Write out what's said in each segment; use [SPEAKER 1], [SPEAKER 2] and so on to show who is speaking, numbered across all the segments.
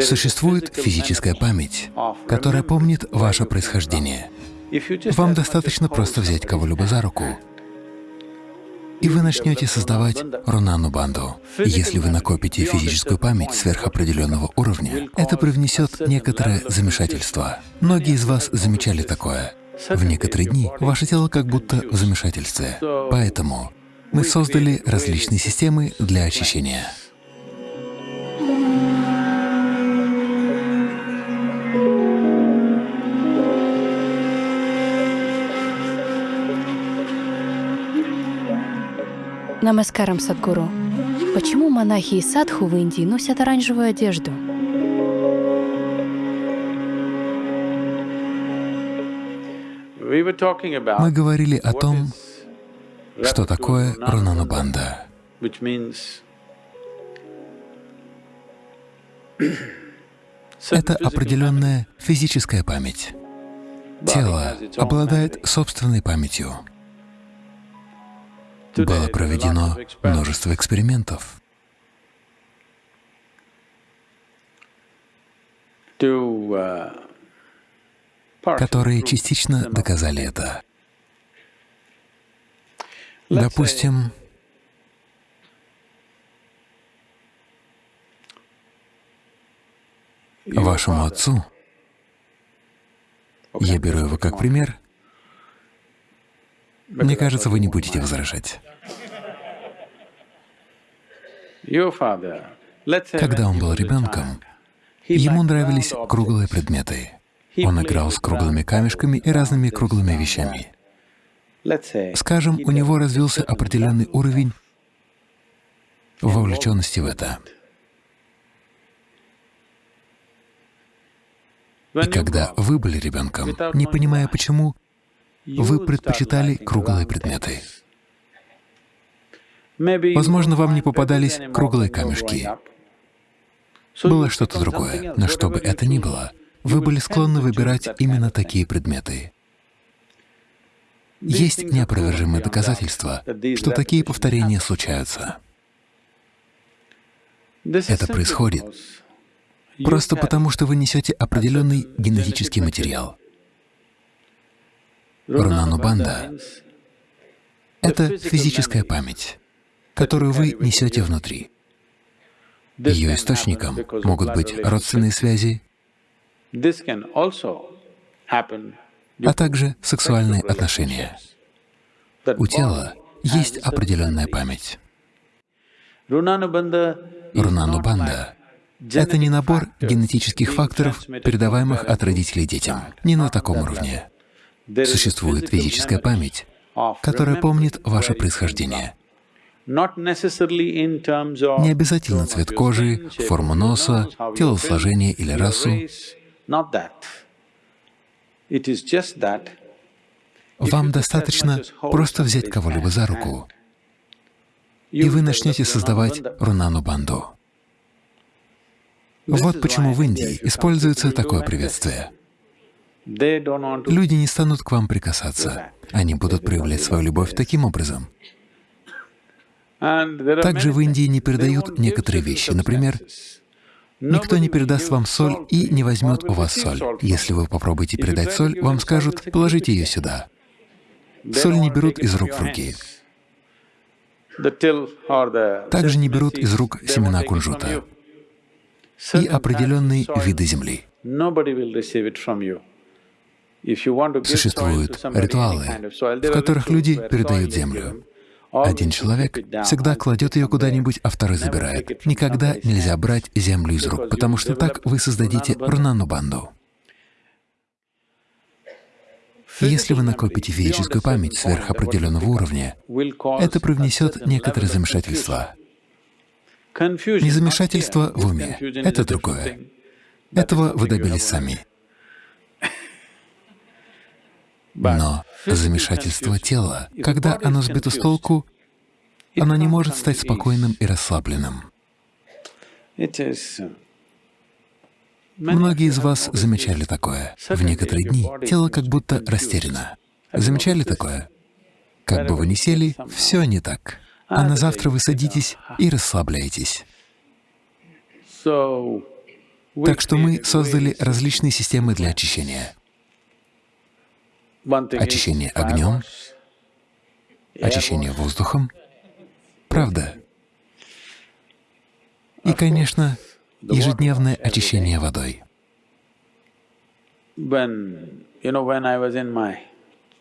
[SPEAKER 1] Существует физическая память, которая помнит ваше происхождение. Вам достаточно просто взять кого-либо за руку, и вы начнете создавать рунану банду. Если вы накопите физическую память сверхопределенного уровня, это привнесет некоторое замешательство. Многие из вас замечали такое. В некоторые дни ваше тело как будто в замешательстве. Поэтому мы создали различные системы для очищения.
[SPEAKER 2] Намаскарам, Садгуру. Почему монахи и садху в Индии носят оранжевую одежду?
[SPEAKER 1] Мы говорили о том, что такое Рунанубанда. Это определенная физическая память. Тело обладает собственной памятью было проведено множество экспериментов. которые частично доказали это. Допустим, вашему отцу, я беру его как пример, мне кажется, вы не будете возражать. Когда он был ребенком, ему нравились круглые предметы. Он играл с круглыми камешками и разными круглыми вещами. Скажем, у него развился определенный уровень вовлеченности в это. И когда вы были ребенком, не понимая почему, вы предпочитали круглые предметы. Возможно, вам не попадались круглые камешки. Было что-то другое, но что бы это ни было, вы были склонны выбирать именно такие предметы. Есть неопровержимые доказательства, что такие повторения случаются. Это происходит просто потому, что вы несете определенный генетический материал. Рунанубанда — это физическая память, которую вы несете внутри. Ее источником могут быть родственные связи, а также сексуальные отношения. У тела есть определенная память. Рунанубанда — это не набор генетических факторов, передаваемых от родителей детям, не на таком уровне. Существует физическая память, которая помнит ваше происхождение. Не обязательно цвет кожи, форму носа, телосложение или расу. Вам достаточно просто взять кого-либо за руку, и вы начнете создавать рунану-банду. Вот почему в Индии используется такое приветствие. Люди не станут к вам прикасаться, они будут проявлять свою любовь таким образом. Также в Индии не передают некоторые вещи. Например, никто не передаст вам соль и не возьмет у вас соль. Если вы попробуете передать соль, вам скажут, положите ее сюда. Соль не берут из рук в руки. Также не берут из рук семена кунжута и определенные виды земли. Существуют ритуалы, в которых люди передают землю. Один человек всегда кладет ее куда-нибудь, а второй забирает. Никогда нельзя брать землю из рук, потому что так вы создадите рунану-банду. Если вы накопите физическую память сверхопределенного уровня, это привнесет некоторое замешательство. Не замешательство в уме, это другое. Этого вы добились сами. Но замешательство тела, когда оно сбито с толку, оно не может стать спокойным и расслабленным. Многие из вас замечали такое. В некоторые дни тело как будто растеряно. Замечали такое? Как бы вы ни сели, все не так. А на завтра вы садитесь и расслабляетесь. Так что мы создали различные системы для очищения. Очищение огнем, очищение воздухом, правда. И, конечно, ежедневное очищение водой.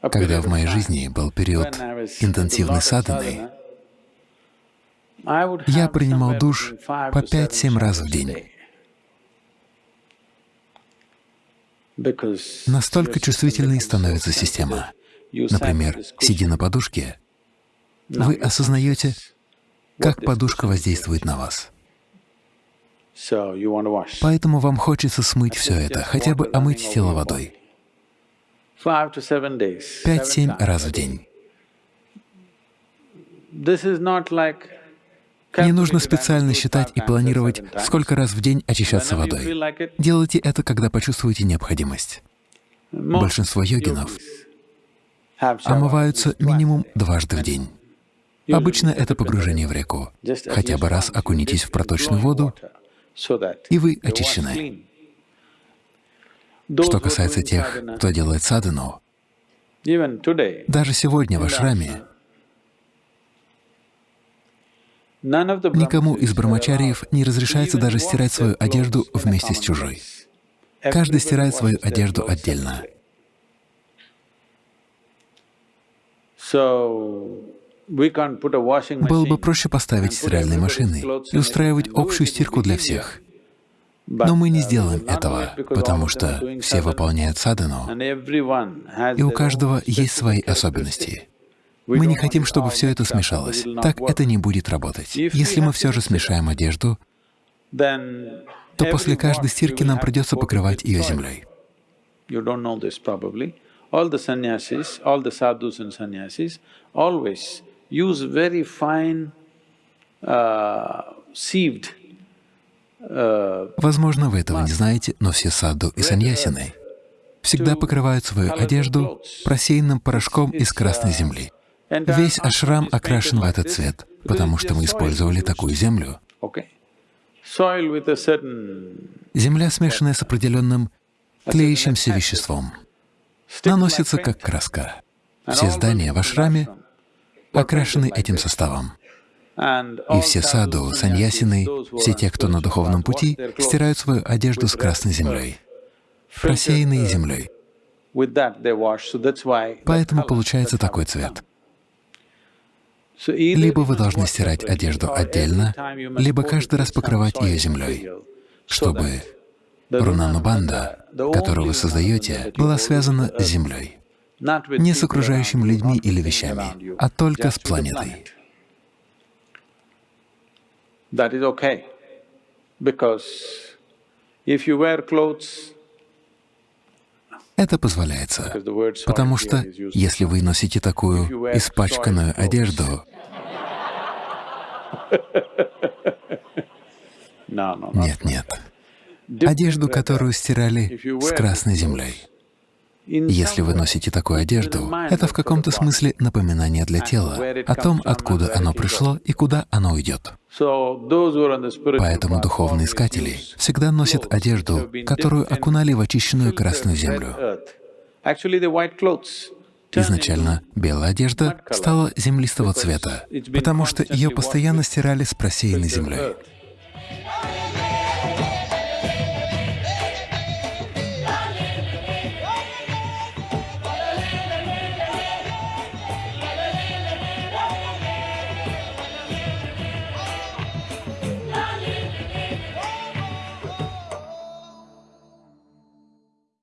[SPEAKER 1] Когда в моей жизни был период интенсивной садханы, я принимал душ по 5-7 раз в день. Настолько чувствительной становится система. Например, сидя на подушке, вы осознаете, как подушка воздействует на вас. Поэтому вам хочется смыть все это, хотя бы омыть тело водой. Пять-семь раз в день. Не нужно специально считать и планировать, сколько раз в день очищаться водой. Делайте это, когда почувствуете необходимость. Большинство йогинов омываются минимум дважды в день. Обычно это погружение в реку. Хотя бы раз окунитесь в проточную воду, и вы очищены. Что касается тех, кто делает садхану, даже сегодня в ашраме никому из брамачариев не разрешается даже стирать свою одежду вместе с чужой. Каждый стирает свою одежду отдельно. Было бы проще поставить стиральные машины и устраивать общую стирку для всех. Но мы не сделаем этого, потому что все выполняют садану, и у каждого есть свои особенности. Мы не хотим, чтобы все это смешалось. Так это не будет работать. Если мы все же смешаем одежду, то после каждой стирки нам придется покрывать ее землей. All the sannyasis, all the sadhus and sannyasis always use very fine uh, sieved Возможно, вы этого не знаете, но все саду и саньясины всегда покрывают свою одежду просеянным порошком из красной земли. Весь ашрам окрашен в этот цвет, потому что мы использовали такую землю. Земля, смешанная с определенным тлеющимся веществом, наносится как краска. Все здания в ашраме окрашены этим составом. И все саду, саньясины, все те, кто на духовном пути, стирают свою одежду с красной землей, просеянной землей. Поэтому получается такой цвет. Либо вы должны стирать одежду отдельно, либо каждый раз покрывать ее землей, чтобы рунанубанда, которую вы создаете, была связана с землей, не с окружающими людьми или вещами, а только с планетой. that is okay. Because if you wear clothes, это позволяется, потому что если вы носите такую испачканную одежду, нет, нет, одежду, которую стирали с красной землей, если вы носите такую одежду, это в каком-то смысле напоминание для тела о том, откуда оно пришло и куда оно уйдет. Поэтому духовные искатели всегда носят одежду, которую окунали в очищенную красную землю. Изначально белая одежда стала землистого цвета, потому что ее постоянно стирали с просеянной землей.